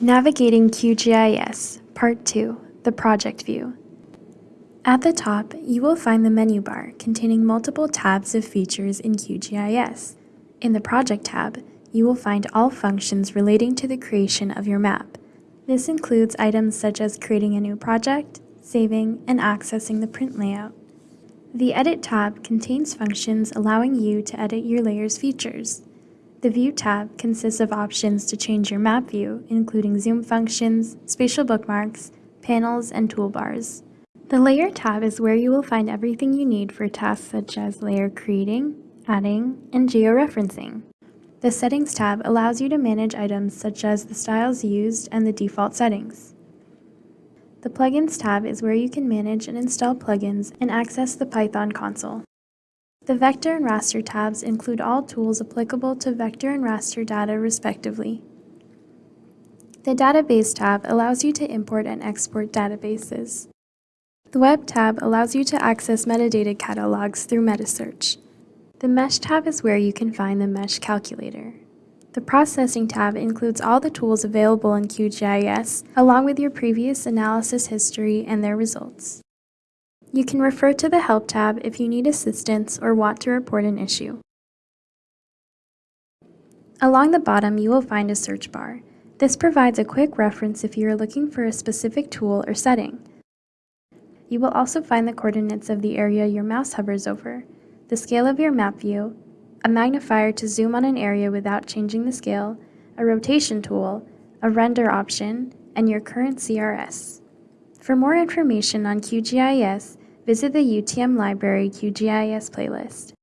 Navigating QGIS, Part 2, the Project View. At the top, you will find the menu bar containing multiple tabs of features in QGIS. In the Project tab, you will find all functions relating to the creation of your map. This includes items such as creating a new project, saving, and accessing the print layout. The Edit tab contains functions allowing you to edit your layer's features. The View tab consists of options to change your map view, including zoom functions, spatial bookmarks, panels, and toolbars. The Layer tab is where you will find everything you need for tasks such as layer creating, adding, and georeferencing. The Settings tab allows you to manage items such as the styles used and the default settings. The Plugins tab is where you can manage and install plugins and access the Python console. The Vector and Raster tabs include all tools applicable to vector and raster data respectively. The Database tab allows you to import and export databases. The Web tab allows you to access metadata catalogs through Metasearch. The Mesh tab is where you can find the Mesh calculator. The Processing tab includes all the tools available in QGIS, along with your previous analysis history and their results. You can refer to the Help tab if you need assistance or want to report an issue. Along the bottom, you will find a search bar. This provides a quick reference if you are looking for a specific tool or setting. You will also find the coordinates of the area your mouse hovers over, the scale of your map view, a magnifier to zoom on an area without changing the scale, a rotation tool, a render option, and your current CRS. For more information on QGIS, visit the UTM Library QGIS playlist.